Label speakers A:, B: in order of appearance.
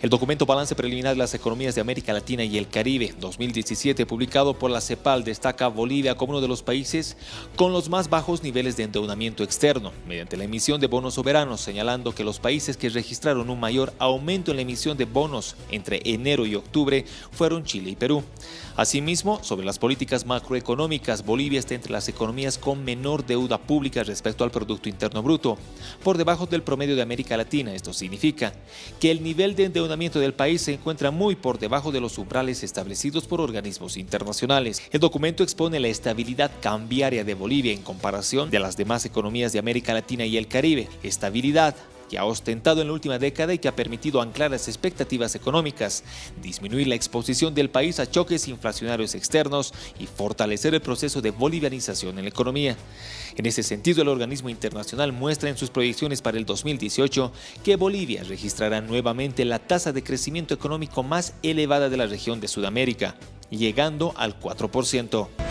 A: El documento Balance Preliminar de las Economías de América Latina y el Caribe 2017, publicado por la CEPAL, destaca a Bolivia como uno de los países con los más bajos niveles de endeudamiento externo, mediante la emisión de bonos soberanos, señalando que los países que registraron un mayor aumento en la emisión de bonos entre enero y octubre fueron Chile y Perú. Asimismo, sobre las políticas macroeconómicas, Bolivia está entre las economías con menor deuda pública respecto al Producto Interno Bruto, por debajo del promedio de América Latina. Esto significa que el nivel de endeudamiento del país se encuentra muy por debajo de los umbrales establecidos por organismos internacionales. El documento expone la estabilidad cambiaria de Bolivia en comparación de las demás economías de América Latina y el Caribe. Estabilidad que ha ostentado en la última década y que ha permitido anclar las expectativas económicas, disminuir la exposición del país a choques inflacionarios externos y fortalecer el proceso de bolivianización en la economía. En ese sentido, el organismo internacional muestra en sus proyecciones para el 2018 que Bolivia registrará nuevamente la tasa de crecimiento económico más elevada de la región de Sudamérica, llegando al 4%.